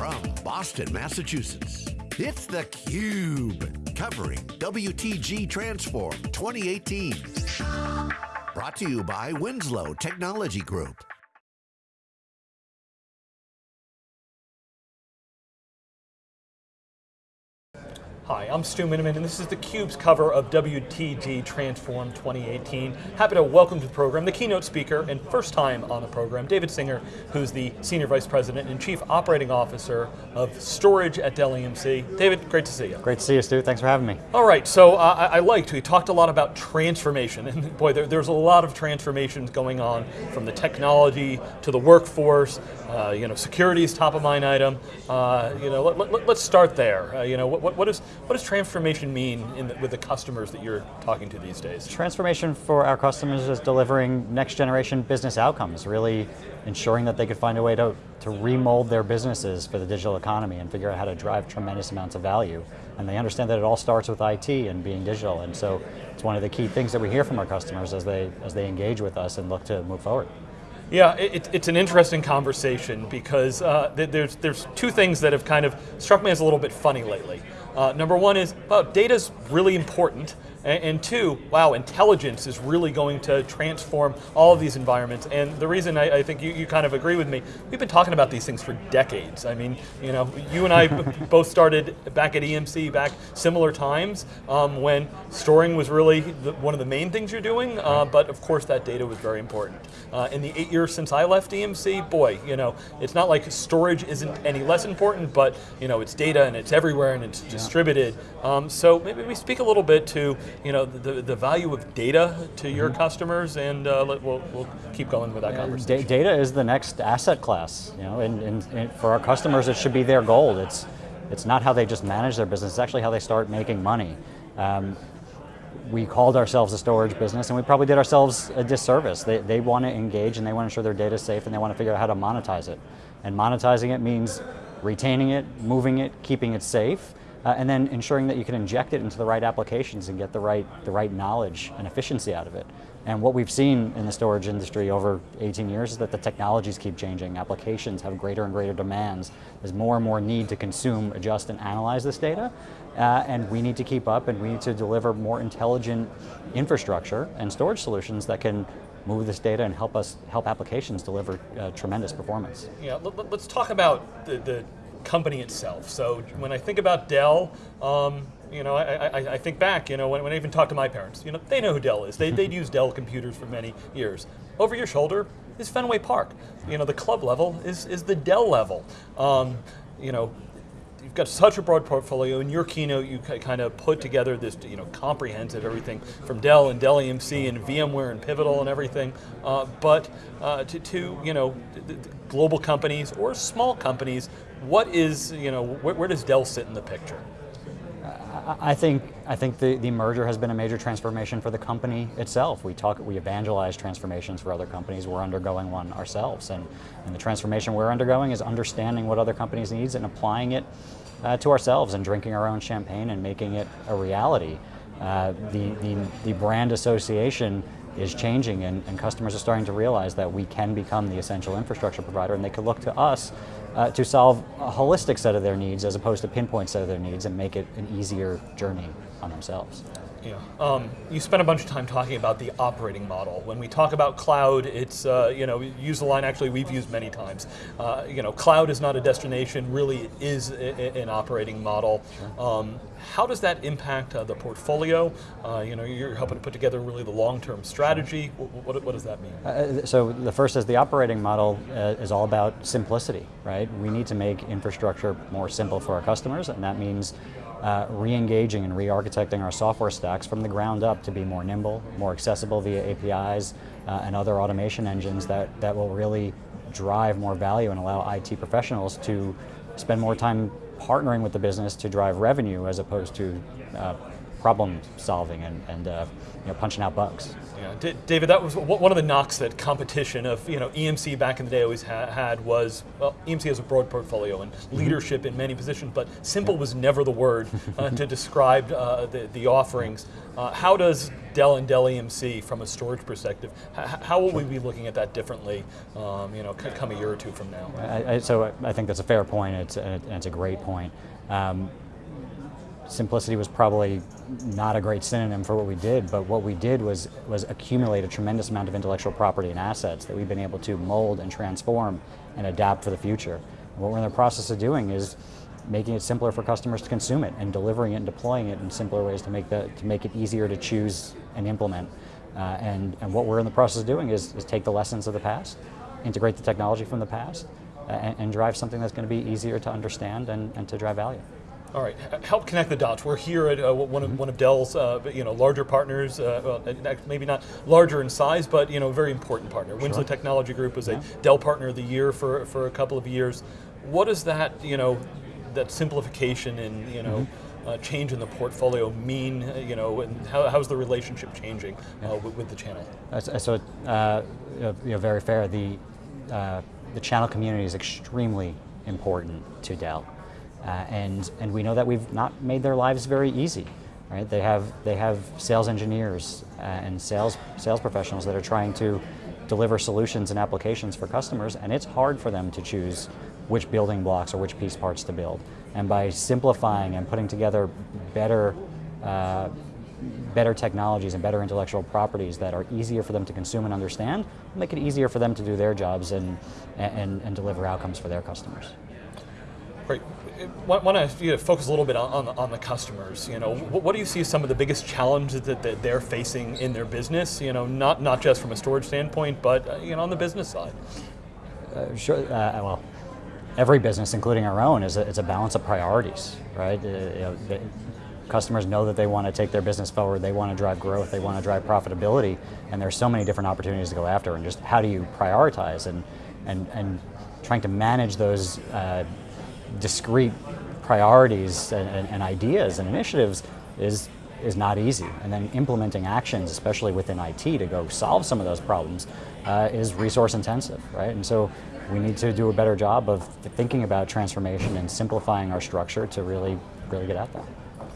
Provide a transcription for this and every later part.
from Boston, Massachusetts, it's theCUBE, covering WTG Transform 2018. Brought to you by Winslow Technology Group. Hi, I'm Stu Miniman, and this is theCUBE's cover of WTG Transform 2018. Happy to welcome to the program the keynote speaker, and first time on the program, David Singer, who's the Senior Vice President and Chief Operating Officer of Storage at Dell EMC. David, great to see you. Great to see you, Stu. Thanks for having me. All right, so uh, I, I, liked, we talked a lot about transformation, and boy, there, there's a lot of transformations going on, from the technology to the workforce, uh, you know, security is top of mind item. Uh, you know, let, us let, start there. Uh, you know, what, what, is, what does transformation mean the, with the customers that you're talking to these days? Transformation for our customers is delivering next generation business outcomes, really ensuring that they could find a way to, to remold their businesses for the digital economy and figure out how to drive tremendous amounts of value. And they understand that it all starts with IT and being digital, and so it's one of the key things that we hear from our customers as they, as they engage with us and look to move forward. Yeah, it, it's an interesting conversation because uh, there's, there's two things that have kind of struck me as a little bit funny lately. Uh, number one is, well, data's really important, and, and, two, wow, intelligence is really going to transform all of these environments. And the reason I, I think you, you, kind of agree with me, we've been talking about these things for decades. I mean, you know, you and I both started back at EMC back similar times um, when storing was really the, one of the main things you're doing, uh, but of course that data was very important. Uh, in the eight years since I left EMC, boy, you know, it's not like storage isn't any less important, but you know, it's data and it's everywhere and it's yeah. distributed. Um, so maybe we speak a little bit to you know, the, the value of data to your mm -hmm. customers, and uh, let, we'll, we'll keep going with that conversation. data is the next asset class, you know, and, and, and, for our customers, it should be their gold. It's, it's not how they just manage their business, it's actually how they start making money. Um, we called ourselves a storage business and we probably did ourselves a disservice. They, they want to engage and they want to ensure their data is safe and they want to figure out how to monetize it. And monetizing it means retaining it, moving it, keeping it safe, uh, and then ensuring that you can inject it into the right applications and get the right, the right knowledge and efficiency out of it. And what we've seen in the storage industry over 18 years is that the technologies keep changing. Applications have greater and greater demands. There's more and more need to consume, adjust, and analyze this data. Uh, and we need to keep up and we need to deliver more intelligent infrastructure and storage solutions that can move this data and help us help applications deliver uh, tremendous performance. Yeah, let's talk about the, the company itself. So when I think about Dell, um, you know, I, I, I, think back, you know, when, when, I even talk to my parents, you know, they know who Dell is. They, they'd used Dell computers for many years. Over your shoulder is Fenway Park. You know, the club level is, is the Dell level. Um, you know, you've got such a broad portfolio. In your keynote, you kind of put together this you know, comprehensive everything from Dell and Dell EMC and VMware and Pivotal and everything. Uh, but uh, to, to, you know, global companies or small companies, what is, you know, where, where does Dell sit in the picture? I think I think the, the merger has been a major transformation for the company itself. We talk we evangelize transformations for other companies. We're undergoing one ourselves, and, and the transformation we're undergoing is understanding what other companies needs and applying it uh, to ourselves and drinking our own champagne and making it a reality. Uh, the, the, the brand association is changing and, and, customers are starting to realize that we can become the essential infrastructure provider and they can look to us uh, to solve a holistic set of their needs as opposed to pinpoint set of their needs and make it an easier journey on themselves. Yeah, um, you spent a bunch of time talking about the operating model. When we talk about cloud, it's, uh, you know, use the line actually we've used many times. Uh, you know, cloud is not a destination, really it is an operating model. Um, how does that impact uh, the portfolio? Uh, you know, you're helping to put together really the long-term strategy. What, what, what, does that mean? Uh, so the first is the operating model uh, is all about simplicity, right? We need to make infrastructure more simple for our customers, and that means uh, re-engaging and re-architecting our software stacks from the ground up to be more nimble, more accessible via APIs uh, and other automation engines that, that will really drive more value and allow IT professionals to spend more time partnering with the business to drive revenue as opposed to uh, problem solving and, and uh, you know, punching out bugs. Yeah, D David, that was one of the knocks that competition of you know EMC back in the day always ha had was well EMC has a broad portfolio and mm-hmm. leadership in many positions, but simple was never the word uh, to describe uh, the the offerings. Uh, how does Dell and Dell EMC, from a storage perspective, how will we be looking at that differently? Um, you know, come a year or two from now. I, I, so I think that's a fair point. It's a, it's a great point. Um, simplicity was probably not a great synonym for what we did, but what we did was, was accumulate a tremendous amount of intellectual property and assets that we've been able to mold and transform and adapt for the future. And what we're in the process of doing is making it simpler for customers to consume it and delivering it and deploying it in simpler ways to make, the, to make it easier to choose and implement. Uh, and, and what we're in the process of doing is, is take the lessons of the past, integrate the technology from the past, uh, and, and drive something that's going to be easier to understand and, and to drive value. All right, help connect the dots. We're here at uh, one, of, one of Dell's, uh, you know, larger partners. Uh, well, maybe not larger in size, but you know, very important partner. Sure. Winslow Technology Group was yeah. a Dell Partner of the Year for for a couple of years. What does that, you know, that simplification and you know. Mm -hmm. change in the portfolio mean, uh, you know, and how, how's the relationship changing yeah. with, with, the channel? So, you know, very fair. The the channel community is extremely important to Dell. Uh, and, and we know that we've not made their lives very easy. Right? They, have, they have sales engineers uh, and sales, sales professionals that are trying to deliver solutions and applications for customers, and it's hard for them to choose which building blocks or which piece parts to build. And by simplifying and putting together better, uh, better technologies and better intellectual properties that are easier for them to consume and understand, make it easier for them to do their jobs and, and, and deliver outcomes for their customers. Want, to you know, focus a little bit on, on the, on, the, customers. You know, what, what, do you see as some of the biggest challenges that, that, they're facing in their business? You know, not not just from a storage standpoint, but uh, you know, on the business side. Uh, sure. Uh, well, every business, including our own, is a, it's a balance of priorities, right? Uh, you know, the, customers know that they want to take their business forward, they want to drive growth, they want to drive profitability, and there's so many different opportunities to go after. And just how do you prioritize and and and trying to manage those uh, discrete priorities and, and, and, ideas and initiatives is, is not easy. And then implementing actions, especially within IT, to go solve some of those problems uh, is resource intensive, right? And so we need to do a better job of thinking about transformation and simplifying our structure to really, really get at that.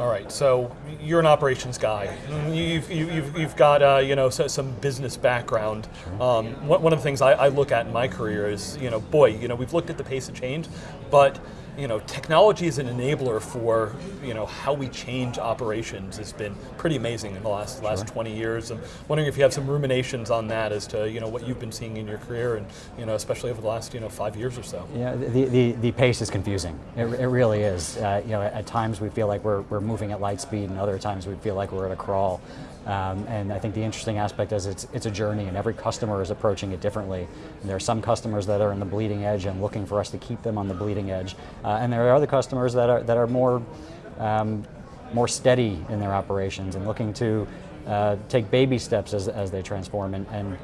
All right, so you're an operations guy. You've, you've, you've got uh, you know some business background. Um, one of the things I, I, look at in my career is you know boy you know we've looked at the pace of change, but you know, technology is an enabler for you know how we change operations has been pretty amazing in the last last 20 years. I'm wondering if you have some ruminations on that as to you know what you've been seeing in your career and you know especially over the last you know five years or so. Yeah, the the, the pace is confusing. It, it really is. Uh, you know, at times we feel like we're we're moving at light speed, and other times we feel like we're at a crawl. Um, and I think the interesting aspect is it's, it's a journey and every customer is approaching it differently. And there are some customers that are in the bleeding edge and looking for us to keep them on the bleeding edge. Uh, and there are other customers that are, that are more, um, more steady in their operations and looking to uh, take baby steps as, as they transform. And, and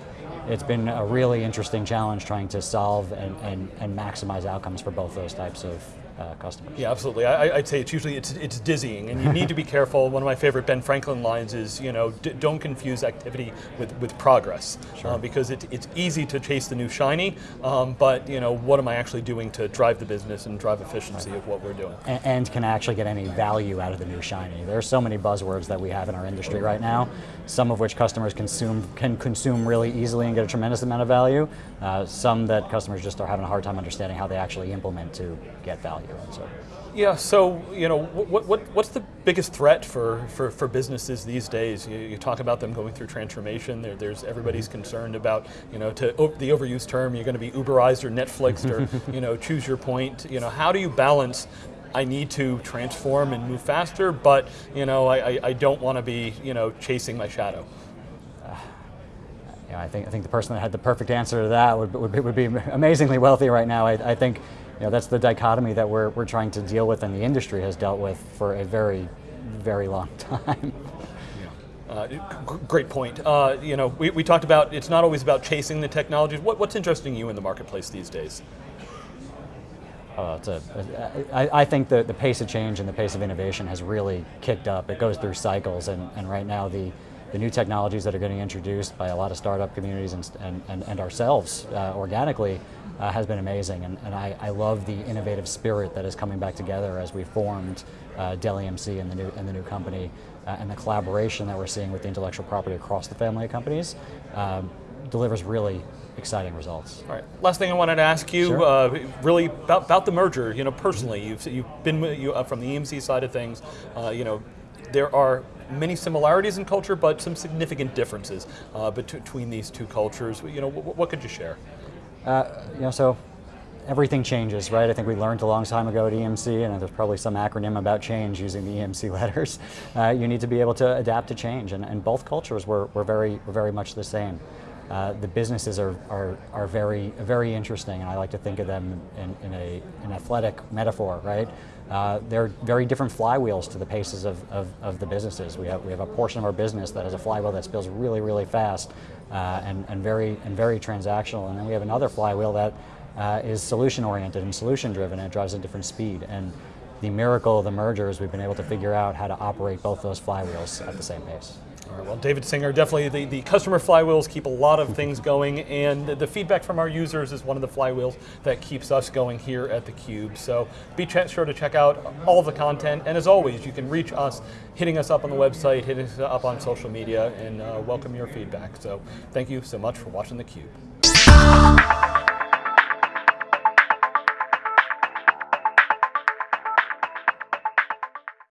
it's been a really interesting challenge trying to solve and, and, and maximize outcomes for both those types of, uh, customers. Yeah, absolutely. I, would say it's usually it's, it's dizzying, and you need to be careful. One of my favorite Ben Franklin lines is, you know, don't confuse activity with, with progress, sure. uh, because it, it's easy to chase the new shiny, um, but you know, what am I actually doing to drive the business and drive efficiency right. of what we're doing? And, and, can actually get any value out of the new shiny. There are so many buzzwords that we have in our industry right now, some of which customers consume can consume really easily and get a tremendous amount of value. Uh, some that customers just are having a hard time understanding how they actually implement to get value. So. Yeah, so you know, what, what, what's the biggest threat for, for, for businesses these days? You, you talk about them going through transformation. There, there's everybody's concerned about you know to the overused term. You're going to be Uberized or Netflixed or you know choose your point. You know, how do you balance? I need to transform and move faster, but you know, I, I don't want to be you know chasing my shadow. Uh, yeah, I think I think the person that had the perfect answer to that would, would, be, would be amazingly wealthy right now. I, I think you know, that's the dichotomy that we're, we're trying to deal with and the industry has dealt with for a very, very long time. Uh, great point. Uh, you know, we, we talked about it's not always about chasing the technologies. What, what's interesting you in the marketplace these days? Oh, it's a, I, I think the, the pace of change and the pace of innovation has really kicked up. It goes through cycles, and, and right now the, the new technologies that are getting introduced by a lot of startup communities and, and, and, ourselves uh, organically uh, has been amazing. And, and I, I, love the innovative spirit that is coming back together as we formed uh, Dell EMC and the new, and the new company, uh, and the collaboration that we're seeing with the intellectual property across the family of companies um, delivers really exciting results. All right. Last thing I wanted to ask you, sure. uh, really about, about the merger. You know, personally, you've you've been you, uh, from the EMC side of things. Uh, you know, there are many similarities in culture, but some significant differences uh, between these two cultures. You know, what, could you share? Uh, you know, so everything changes, right? I think we learned a long time ago at EMC, and there's probably some acronym about change using the EMC letters. Uh, you need to be able to adapt to change, and, and both cultures were, were, very, were very much the same. Uh, the businesses are, are, are very, very interesting, and I like to think of them in, in a, an athletic metaphor, right? Uh, they're very different flywheels to the paces of, of, of, the businesses. We have, we have a portion of our business that has a flywheel that spins really, really fast uh, and, and, very, and very transactional, and then we have another flywheel that uh, is solution oriented and solution driven and it drives at different speed. And the miracle of the merger is we've been able to figure out how to operate both those flywheels at the same pace. Well, David Singer, definitely the, the customer flywheels keep a lot of things going, and the, feedback from our users is one of the flywheels that keeps us going here at theCUBE. So be sure to check out all the content, and as always, you can reach us hitting us up on the website, hitting us up on social media, and uh, welcome your feedback. So thank you so much for watching theCUBE.